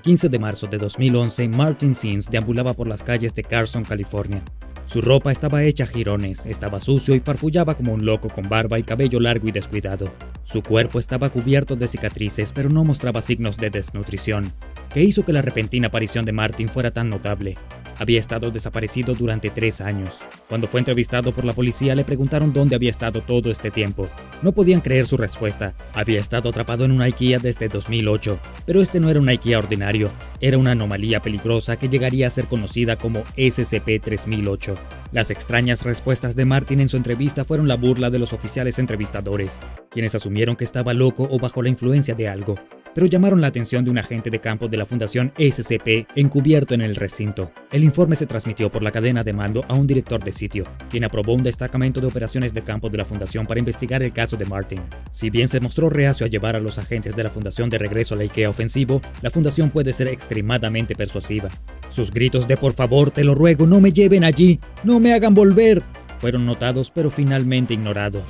15 de marzo de 2011, Martin Sims deambulaba por las calles de Carson, California. Su ropa estaba hecha a jirones, estaba sucio y farfullaba como un loco con barba y cabello largo y descuidado. Su cuerpo estaba cubierto de cicatrices, pero no mostraba signos de desnutrición, que hizo que la repentina aparición de Martin fuera tan notable. Había estado desaparecido durante tres años. Cuando fue entrevistado por la policía le preguntaron dónde había estado todo este tiempo. No podían creer su respuesta. Había estado atrapado en una IKEA desde 2008. Pero este no era un IKEA ordinario. Era una anomalía peligrosa que llegaría a ser conocida como SCP-3008. Las extrañas respuestas de Martin en su entrevista fueron la burla de los oficiales entrevistadores, quienes asumieron que estaba loco o bajo la influencia de algo pero llamaron la atención de un agente de campo de la Fundación SCP encubierto en el recinto. El informe se transmitió por la cadena de mando a un director de sitio, quien aprobó un destacamento de operaciones de campo de la Fundación para investigar el caso de Martin. Si bien se mostró reacio a llevar a los agentes de la Fundación de regreso a la IKEA ofensivo, la Fundación puede ser extremadamente persuasiva. Sus gritos de por favor, te lo ruego, no me lleven allí, no me hagan volver, fueron notados pero finalmente ignorados.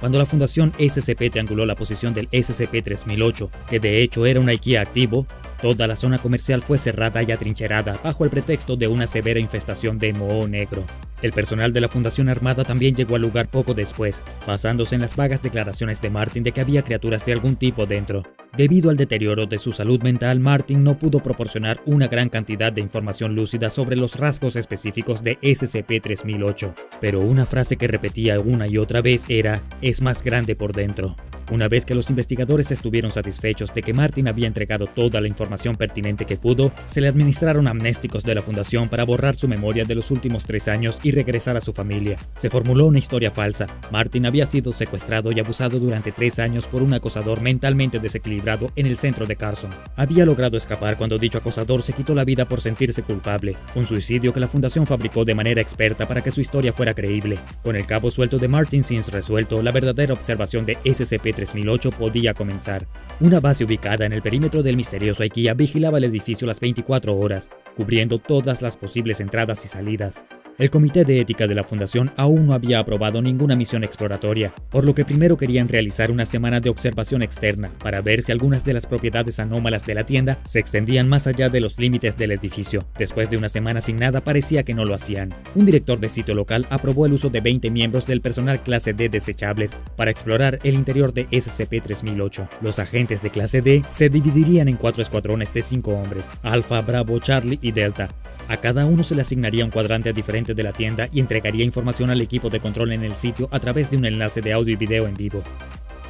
Cuando la Fundación SCP trianguló la posición del SCP-3008, que de hecho era un IKEA activo, toda la zona comercial fue cerrada y atrincherada bajo el pretexto de una severa infestación de moho negro. El personal de la Fundación Armada también llegó al lugar poco después, basándose en las vagas declaraciones de Martin de que había criaturas de algún tipo dentro. Debido al deterioro de su salud mental, Martin no pudo proporcionar una gran cantidad de información lúcida sobre los rasgos específicos de SCP-3008, pero una frase que repetía una y otra vez era, es más grande por dentro. Una vez que los investigadores estuvieron satisfechos de que Martin había entregado toda la información pertinente que pudo, se le administraron amnésticos de la fundación para borrar su memoria de los últimos tres años y regresar a su familia. Se formuló una historia falsa. Martin había sido secuestrado y abusado durante tres años por un acosador mentalmente desequilibrado en el centro de Carson. Había logrado escapar cuando dicho acosador se quitó la vida por sentirse culpable, un suicidio que la fundación fabricó de manera experta para que su historia fuera creíble. Con el cabo suelto de Martin Sims resuelto, la verdadera observación de SCP 3008 podía comenzar. Una base ubicada en el perímetro del misterioso IKEA vigilaba el edificio las 24 horas, cubriendo todas las posibles entradas y salidas. El Comité de Ética de la Fundación aún no había aprobado ninguna misión exploratoria, por lo que primero querían realizar una semana de observación externa para ver si algunas de las propiedades anómalas de la tienda se extendían más allá de los límites del edificio. Después de una semana sin nada parecía que no lo hacían. Un director de sitio local aprobó el uso de 20 miembros del personal clase D desechables para explorar el interior de SCP-3008. Los agentes de clase D se dividirían en cuatro escuadrones de cinco hombres, Alpha, Bravo, Charlie y Delta, a cada uno se le asignaría un cuadrante diferente de la tienda y entregaría información al equipo de control en el sitio a través de un enlace de audio y video en vivo.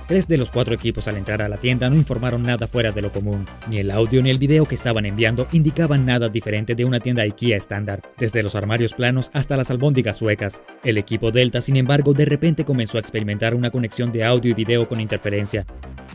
Tres de los cuatro equipos al entrar a la tienda no informaron nada fuera de lo común. Ni el audio ni el video que estaban enviando indicaban nada diferente de una tienda IKEA estándar, desde los armarios planos hasta las albóndigas suecas. El equipo Delta, sin embargo, de repente comenzó a experimentar una conexión de audio y video con interferencia.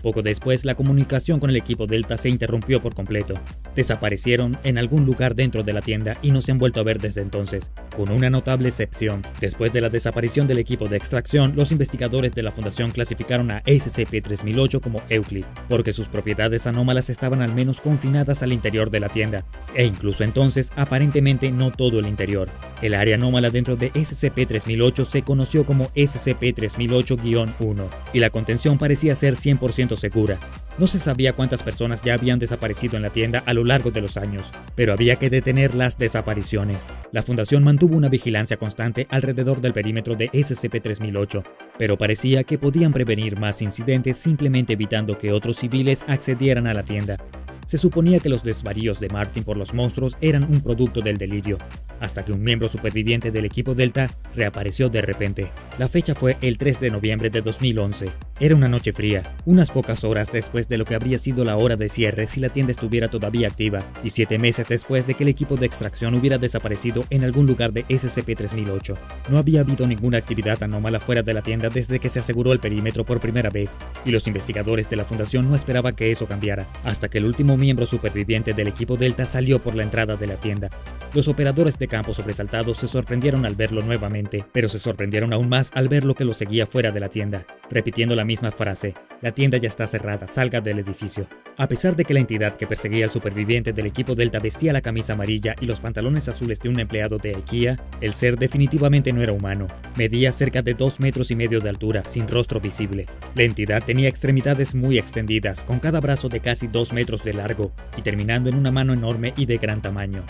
Poco después, la comunicación con el equipo Delta se interrumpió por completo. Desaparecieron en algún lugar dentro de la tienda y no se han vuelto a ver desde entonces, con una notable excepción. Después de la desaparición del equipo de extracción, los investigadores de la fundación clasificaron a SCP-3008 como Euclid, porque sus propiedades anómalas estaban al menos confinadas al interior de la tienda, e incluso entonces aparentemente no todo el interior. El área anómala dentro de SCP-3008 se conoció como SCP-3008-1, y la contención parecía ser 100% segura. No se sabía cuántas personas ya habían desaparecido en la tienda a lo largo de los años, pero había que detener las desapariciones. La fundación mantuvo una vigilancia constante alrededor del perímetro de SCP-3008, pero parecía que podían prevenir más incidentes simplemente evitando que otros civiles accedieran a la tienda. Se suponía que los desvaríos de Martin por los monstruos eran un producto del delirio, hasta que un miembro superviviente del equipo Delta reapareció de repente. La fecha fue el 3 de noviembre de 2011. Era una noche fría, unas pocas horas después de lo que habría sido la hora de cierre si la tienda estuviera todavía activa, y siete meses después de que el equipo de extracción hubiera desaparecido en algún lugar de SCP-3008. No había habido ninguna actividad anómala fuera de la tienda desde que se aseguró el perímetro por primera vez, y los investigadores de la fundación no esperaban que eso cambiara, hasta que el último miembro superviviente del equipo Delta salió por la entrada de la tienda. Los operadores de campo sobresaltados se sorprendieron al verlo nuevamente, pero se sorprendieron aún más al ver lo que lo seguía fuera de la tienda, repitiendo la misma frase, la tienda ya está cerrada, salga del edificio. A pesar de que la entidad que perseguía al superviviente del equipo Delta vestía la camisa amarilla y los pantalones azules de un empleado de IKEA, el ser definitivamente no era humano. Medía cerca de dos metros y medio de altura, sin rostro visible. La entidad tenía extremidades muy extendidas, con cada brazo de casi dos metros de largo, y terminando en una mano enorme y de gran tamaño.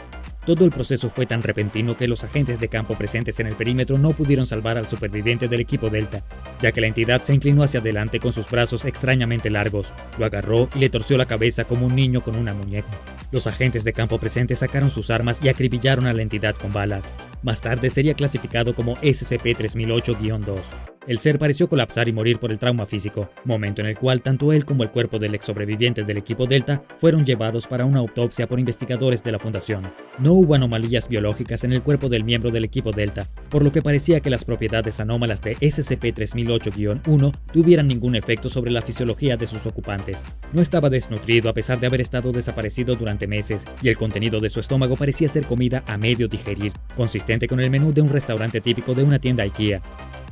Todo el proceso fue tan repentino que los agentes de campo presentes en el perímetro no pudieron salvar al superviviente del equipo Delta, ya que la entidad se inclinó hacia adelante con sus brazos extrañamente largos, lo agarró y le torció la cabeza como un niño con una muñeca. Los agentes de campo presentes sacaron sus armas y acribillaron a la entidad con balas. Más tarde sería clasificado como SCP-3008-2. El ser pareció colapsar y morir por el trauma físico, momento en el cual tanto él como el cuerpo del ex sobreviviente del equipo Delta fueron llevados para una autopsia por investigadores de la fundación. No hubo anomalías biológicas en el cuerpo del miembro del equipo Delta, por lo que parecía que las propiedades anómalas de SCP-3008-1 tuvieran ningún efecto sobre la fisiología de sus ocupantes. No estaba desnutrido a pesar de haber estado desaparecido durante meses, y el contenido de su estómago parecía ser comida a medio digerir, consistente con el menú de un restaurante típico de una tienda IKEA.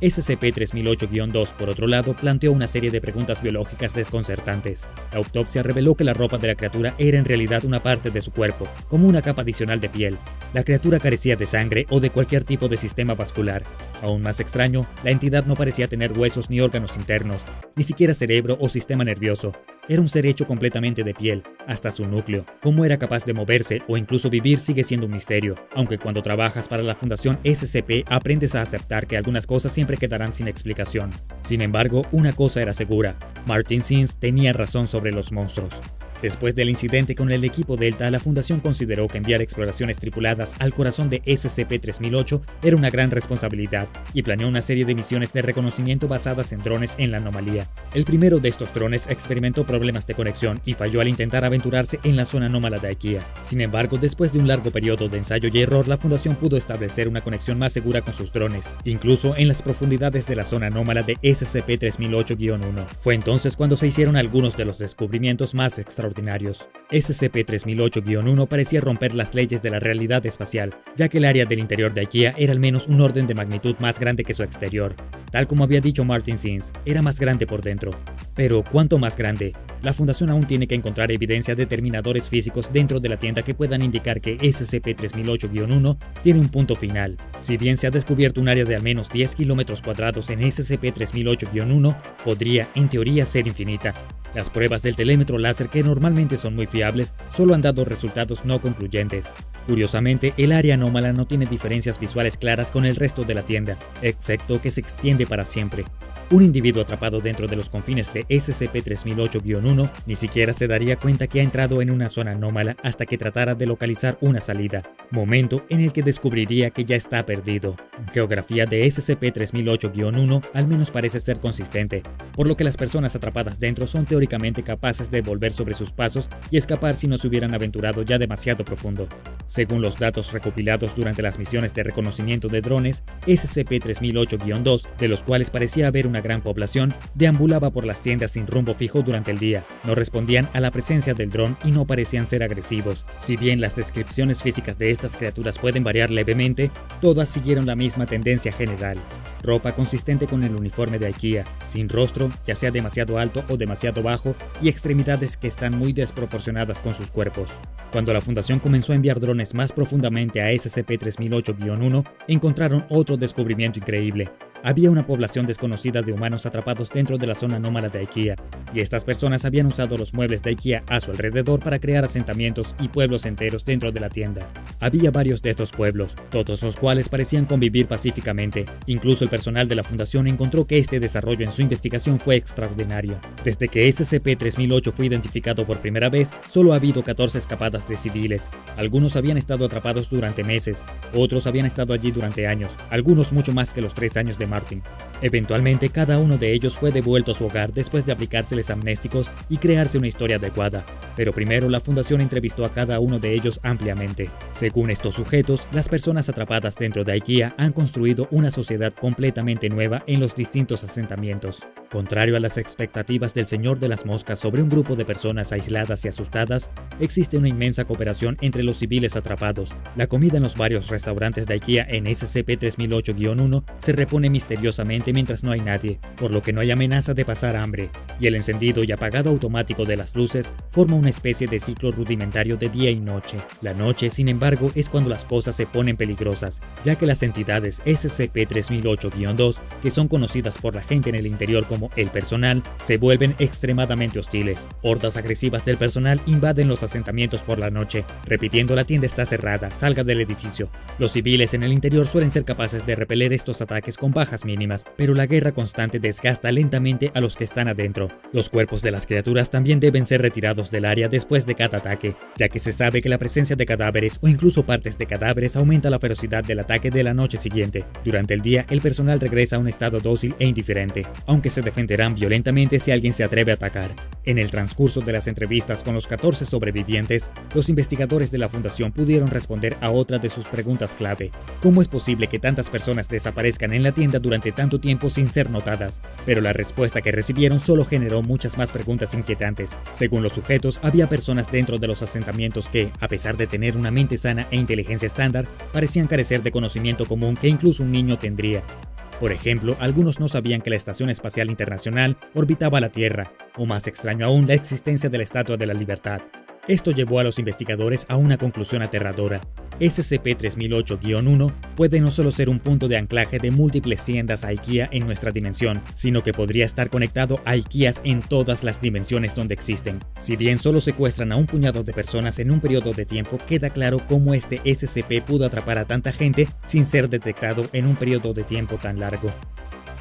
SCP-3008-2, por otro lado, planteó una serie de preguntas biológicas desconcertantes. La autopsia reveló que la ropa de la criatura era en realidad una parte de su cuerpo, como una capa adicional de piel. La criatura carecía de sangre o de cualquier tipo de sistema vascular. Aún más extraño, la entidad no parecía tener huesos ni órganos internos, ni siquiera cerebro o sistema nervioso. Era un ser hecho completamente de piel, hasta su núcleo. Cómo era capaz de moverse o incluso vivir sigue siendo un misterio, aunque cuando trabajas para la Fundación SCP aprendes a aceptar que algunas cosas siempre quedarán sin explicación. Sin embargo, una cosa era segura, Martin Sims tenía razón sobre los monstruos. Después del incidente con el equipo Delta, la Fundación consideró que enviar exploraciones tripuladas al corazón de SCP-3008 era una gran responsabilidad y planeó una serie de misiones de reconocimiento basadas en drones en la anomalía. El primero de estos drones experimentó problemas de conexión y falló al intentar aventurarse en la zona anómala de IKEA. Sin embargo, después de un largo periodo de ensayo y error, la Fundación pudo establecer una conexión más segura con sus drones, incluso en las profundidades de la zona anómala de SCP-3008-1. Fue entonces cuando se hicieron algunos de los descubrimientos más extraordinarios SCP-3008-1 parecía romper las leyes de la realidad espacial, ya que el área del interior de IKEA era al menos un orden de magnitud más grande que su exterior. Tal como había dicho Martin Sims, era más grande por dentro. Pero, ¿cuánto más grande? La Fundación aún tiene que encontrar evidencia de determinadores físicos dentro de la tienda que puedan indicar que SCP-3008-1 tiene un punto final. Si bien se ha descubierto un área de al menos 10 kilómetros cuadrados en SCP-3008-1, podría, en teoría, ser infinita. Las pruebas del telémetro láser, que normalmente son muy fiables, solo han dado resultados no concluyentes. Curiosamente, el área anómala no tiene diferencias visuales claras con el resto de la tienda, excepto que se extiende para siempre. Un individuo atrapado dentro de los confines de SCP-3008-1 ni siquiera se daría cuenta que ha entrado en una zona anómala hasta que tratara de localizar una salida, momento en el que descubriría que ya está perdido. Geografía de SCP-3008-1 al menos parece ser consistente, por lo que las personas atrapadas dentro son teóricamente capaces de volver sobre sus pasos y escapar si no se hubieran aventurado ya demasiado profundo. Según los datos recopilados durante las misiones de reconocimiento de drones, SCP-3008-2, de los cuales parecía haber una gran población, deambulaba por las tiendas sin rumbo fijo durante el día. No respondían a la presencia del dron y no parecían ser agresivos. Si bien las descripciones físicas de estas criaturas pueden variar levemente, todas siguieron la misma tendencia general ropa consistente con el uniforme de IKEA, sin rostro, ya sea demasiado alto o demasiado bajo, y extremidades que están muy desproporcionadas con sus cuerpos. Cuando la Fundación comenzó a enviar drones más profundamente a SCP-3008-1, encontraron otro descubrimiento increíble, había una población desconocida de humanos atrapados dentro de la zona anómala de IKEA, y estas personas habían usado los muebles de IKEA a su alrededor para crear asentamientos y pueblos enteros dentro de la tienda. Había varios de estos pueblos, todos los cuales parecían convivir pacíficamente. Incluso el personal de la fundación encontró que este desarrollo en su investigación fue extraordinario. Desde que SCP-3008 fue identificado por primera vez, solo ha habido 14 escapadas de civiles. Algunos habían estado atrapados durante meses, otros habían estado allí durante años, algunos mucho más que los tres años de Martin. Eventualmente, cada uno de ellos fue devuelto a su hogar después de aplicárseles amnésticos y crearse una historia adecuada, pero primero la fundación entrevistó a cada uno de ellos ampliamente. Estos sujetos, las personas atrapadas dentro de IKEA han construido una sociedad completamente nueva en los distintos asentamientos. Contrario a las expectativas del señor de las moscas sobre un grupo de personas aisladas y asustadas, existe una inmensa cooperación entre los civiles atrapados. La comida en los varios restaurantes de IKEA en SCP-3008-1 se repone misteriosamente mientras no hay nadie, por lo que no hay amenaza de pasar hambre, y el encendido y apagado automático de las luces forma una especie de ciclo rudimentario de día y noche. La noche, sin embargo, es cuando las cosas se ponen peligrosas, ya que las entidades SCP-3008-2, que son conocidas por la gente en el interior como el personal se vuelven extremadamente hostiles. Hordas agresivas del personal invaden los asentamientos por la noche, repitiendo la tienda está cerrada, salga del edificio. Los civiles en el interior suelen ser capaces de repeler estos ataques con bajas mínimas, pero la guerra constante desgasta lentamente a los que están adentro. Los cuerpos de las criaturas también deben ser retirados del área después de cada ataque, ya que se sabe que la presencia de cadáveres o incluso partes de cadáveres aumenta la ferocidad del ataque de la noche siguiente. Durante el día, el personal regresa a un estado dócil e indiferente, aunque se defenderán violentamente si alguien se atreve a atacar. En el transcurso de las entrevistas con los 14 sobrevivientes, los investigadores de la fundación pudieron responder a otra de sus preguntas clave. ¿Cómo es posible que tantas personas desaparezcan en la tienda durante tanto tiempo sin ser notadas? Pero la respuesta que recibieron solo generó muchas más preguntas inquietantes. Según los sujetos, había personas dentro de los asentamientos que, a pesar de tener una mente sana e inteligencia estándar, parecían carecer de conocimiento común que incluso un niño tendría. Por ejemplo, algunos no sabían que la Estación Espacial Internacional orbitaba la Tierra, o más extraño aún, la existencia de la Estatua de la Libertad. Esto llevó a los investigadores a una conclusión aterradora. SCP-3008-1 puede no solo ser un punto de anclaje de múltiples tiendas IKEA en nuestra dimensión, sino que podría estar conectado a IKEAs en todas las dimensiones donde existen. Si bien solo secuestran a un puñado de personas en un periodo de tiempo, queda claro cómo este SCP pudo atrapar a tanta gente sin ser detectado en un periodo de tiempo tan largo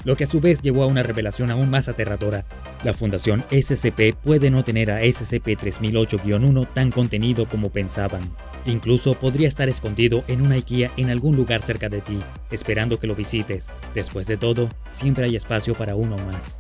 lo que a su vez llevó a una revelación aún más aterradora. La Fundación SCP puede no tener a SCP-3008-1 tan contenido como pensaban. Incluso podría estar escondido en una IKEA en algún lugar cerca de ti, esperando que lo visites. Después de todo, siempre hay espacio para uno más.